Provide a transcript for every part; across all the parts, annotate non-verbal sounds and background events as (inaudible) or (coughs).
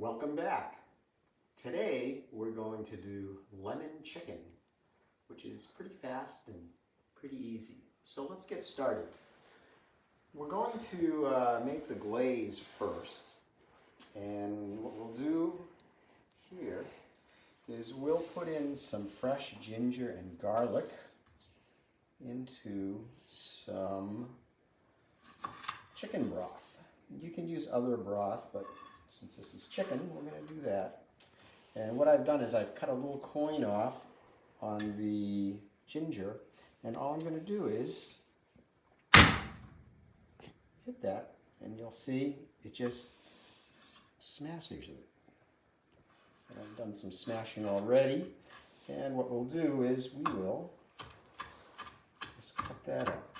Welcome back. Today we're going to do lemon chicken, which is pretty fast and pretty easy. So let's get started. We're going to uh, make the glaze first. And what we'll do here is we'll put in some fresh ginger and garlic into some chicken broth. You can use other broth, but since this is chicken, we're going to do that. And what I've done is I've cut a little coin off on the ginger, and all I'm going to do is hit that, and you'll see it just smashes it. And I've done some smashing already, and what we'll do is we will just cut that up.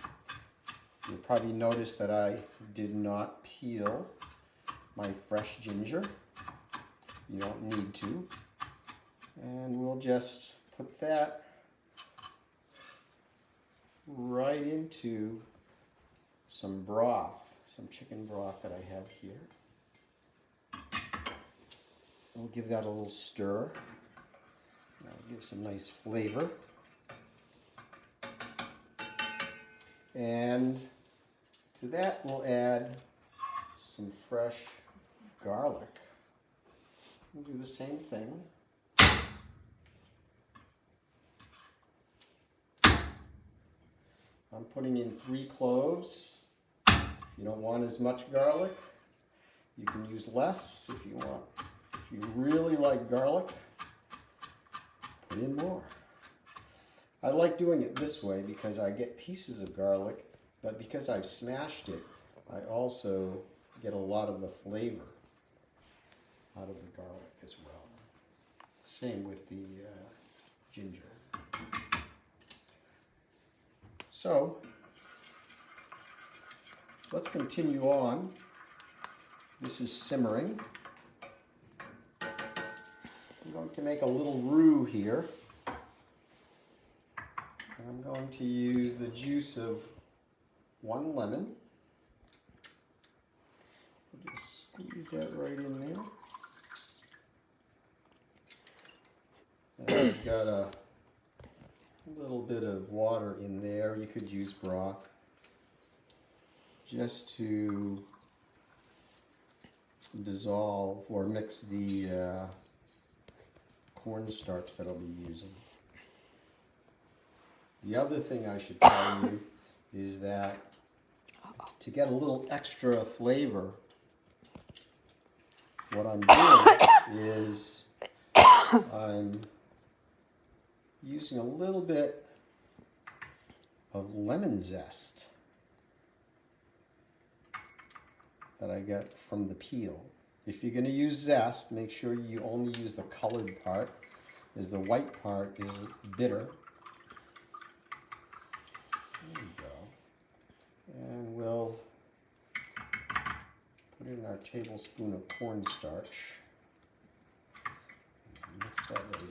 You'll probably notice that I did not peel my fresh ginger. You don't need to. And we'll just put that right into some broth, some chicken broth that I have here. We'll give that a little stir. That'll give some nice flavor. And to that we'll add some fresh garlic. We'll do the same thing. I'm putting in three cloves. If you don't want as much garlic, you can use less if you want. If you really like garlic, put in more. I like doing it this way because I get pieces of garlic, but because I've smashed it, I also get a lot of the flavor out of the garlic as well. Same with the uh, ginger. So, let's continue on. This is simmering. I'm going to make a little roux here. And I'm going to use the juice of one lemon. Just squeeze that right in there. I've got a little bit of water in there. You could use broth just to dissolve or mix the uh, cornstarch that I'll be using. The other thing I should tell you is that to get a little extra flavor, what I'm doing is (coughs) I'm using a little bit of lemon zest that I get from the peel. If you're going to use zest, make sure you only use the colored part, as the white part is bitter. There we go. And we'll put in our tablespoon of cornstarch. Mix that right in.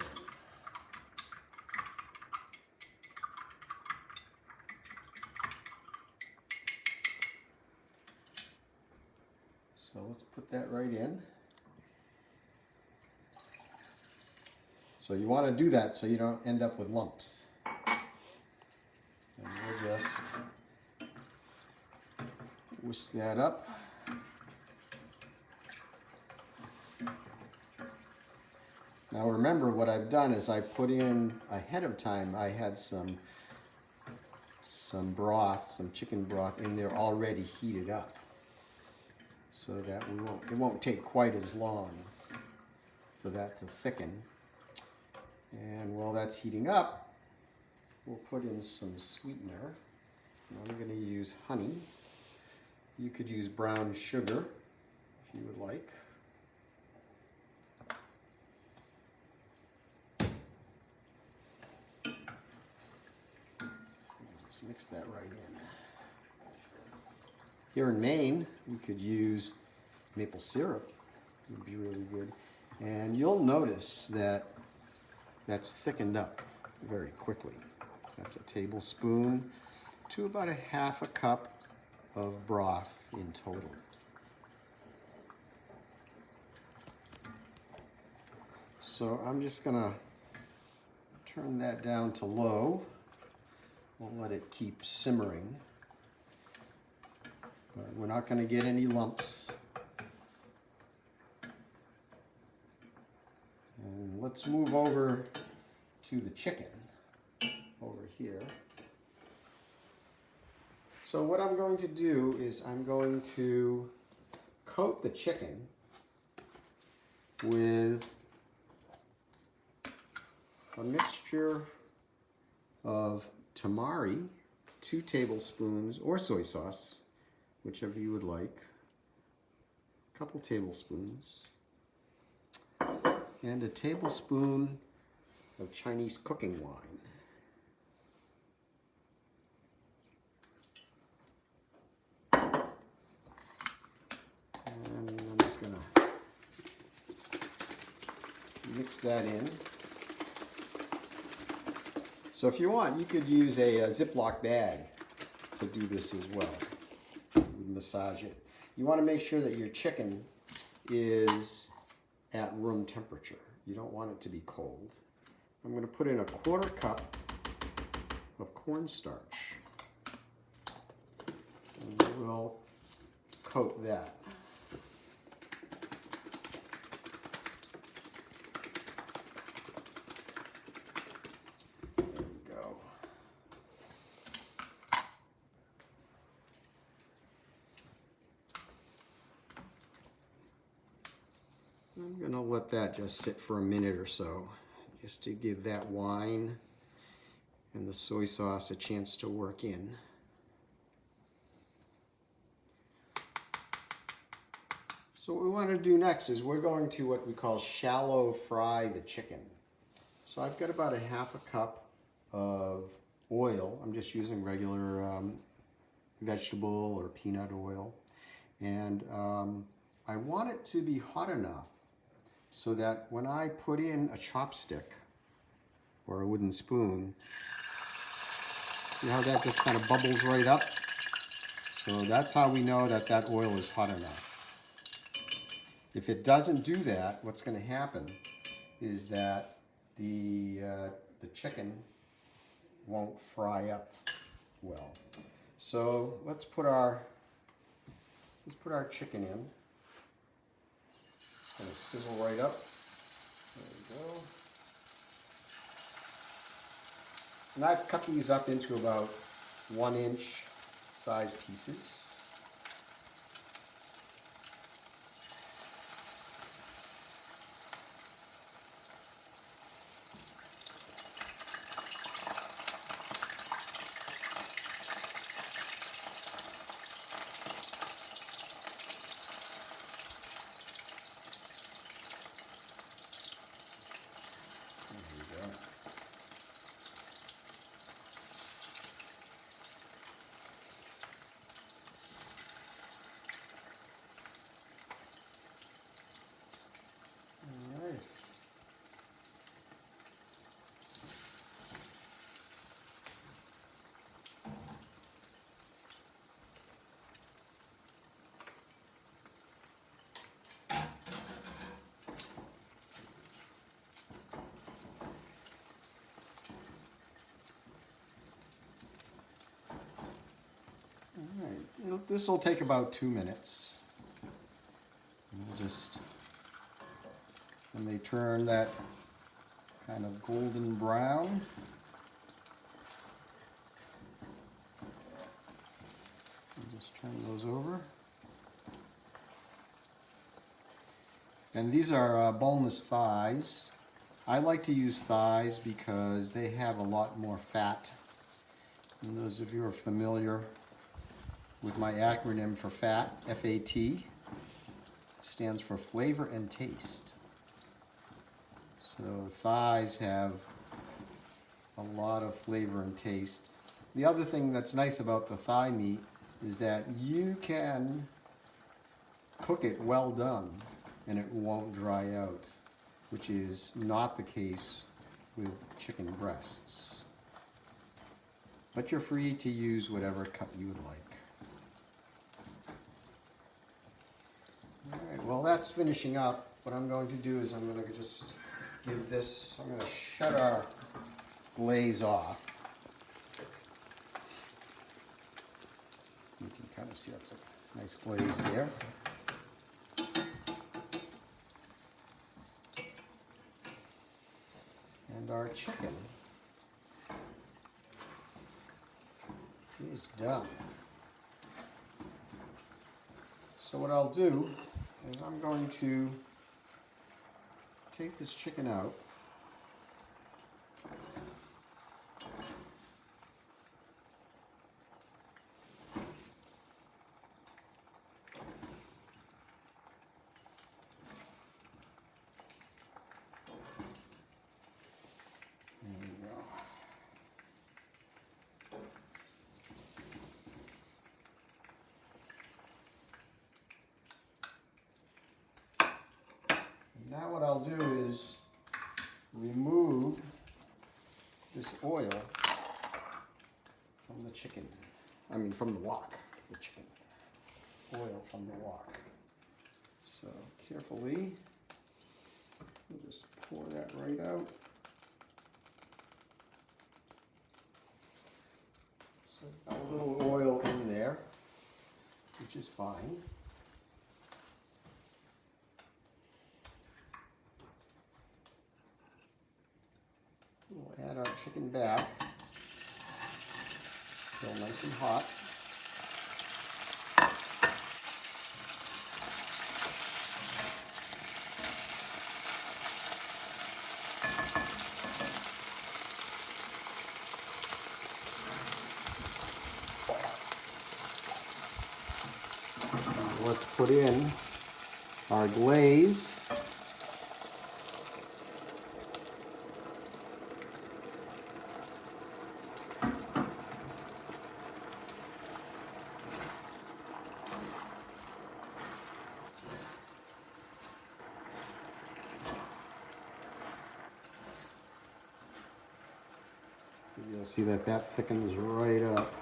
So let's put that right in. So you want to do that so you don't end up with lumps. And we'll just whisk that up. Now remember what I've done is I put in ahead of time, I had some some broth, some chicken broth in there already heated up so that we won't, it won't take quite as long for that to thicken. And while that's heating up, we'll put in some sweetener. I'm going to use honey. You could use brown sugar if you would like. Just mix that right in. Here in Maine, we could use maple syrup. It would be really good. And you'll notice that that's thickened up very quickly. That's a tablespoon to about a half a cup of broth in total. So I'm just gonna turn that down to low. We'll let it keep simmering. We're not gonna get any lumps. And let's move over to the chicken over here. So what I'm going to do is I'm going to coat the chicken with a mixture of tamari, two tablespoons, or soy sauce, whichever you would like, a couple tablespoons, and a tablespoon of Chinese cooking wine. And I'm just gonna mix that in. So if you want, you could use a, a Ziploc bag to do this as well. Massage it. You want to make sure that your chicken is at room temperature. You don't want it to be cold. I'm going to put in a quarter cup of cornstarch. And we'll coat that. There we go. I'm gonna let that just sit for a minute or so, just to give that wine and the soy sauce a chance to work in. So what we want to do next is we're going to what we call shallow fry the chicken. So I've got about a half a cup of oil. I'm just using regular um, vegetable or peanut oil. And um, I want it to be hot enough so that when I put in a chopstick or a wooden spoon, see how that just kind of bubbles right up? So that's how we know that that oil is hot enough. If it doesn't do that, what's going to happen is that the, uh, the chicken won't fry up well. So let's put our, let's put our chicken in. Going to sizzle right up. There we go. And I've cut these up into about one inch size pieces. There we go. Nice. Alright, this will take about two minutes. We'll just, when they turn that kind of golden brown, we'll just turn those over. And these are uh, boneless thighs. I like to use thighs because they have a lot more fat. And those of you are familiar with my acronym for FAT, F-A-T, stands for flavor and taste. So thighs have a lot of flavor and taste. The other thing that's nice about the thigh meat is that you can cook it well done and it won't dry out, which is not the case with chicken breasts. But you're free to use whatever cut you would like. All right, well that's finishing up. What I'm going to do is I'm going to just give this, I'm gonna shut our glaze off. You can kind of see that's a nice glaze there. And our chicken is done. So what I'll do is I'm going to take this chicken out. There we go. Now what I'll do is remove this oil from the chicken. I mean from the wok, the chicken. Oil from the wok. So carefully, we'll just pour that right out. So got a little oil in there, which is fine. We'll our chicken back. Still nice and hot. Let's put in our glaze. You'll see that that thickens right up.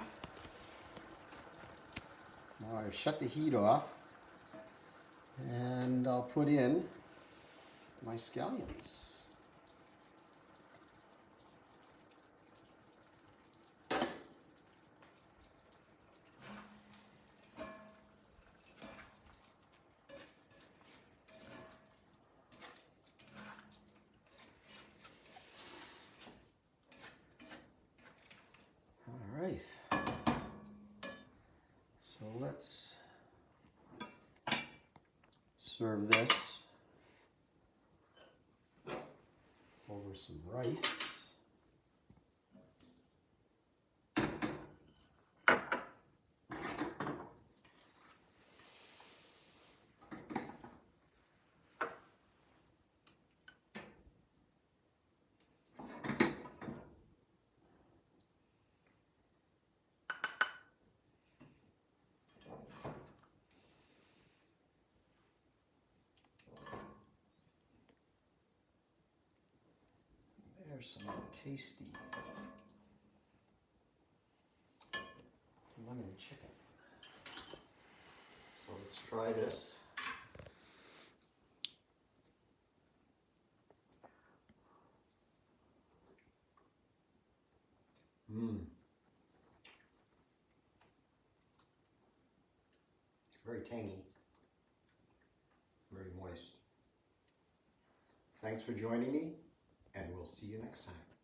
Now I've shut the heat off and I'll put in my scallions. All right. So let's serve this over some rice. There's some tasty lemon chicken. So let's try this. Mmm. Very tangy. Very moist. Thanks for joining me, and we'll see you next time.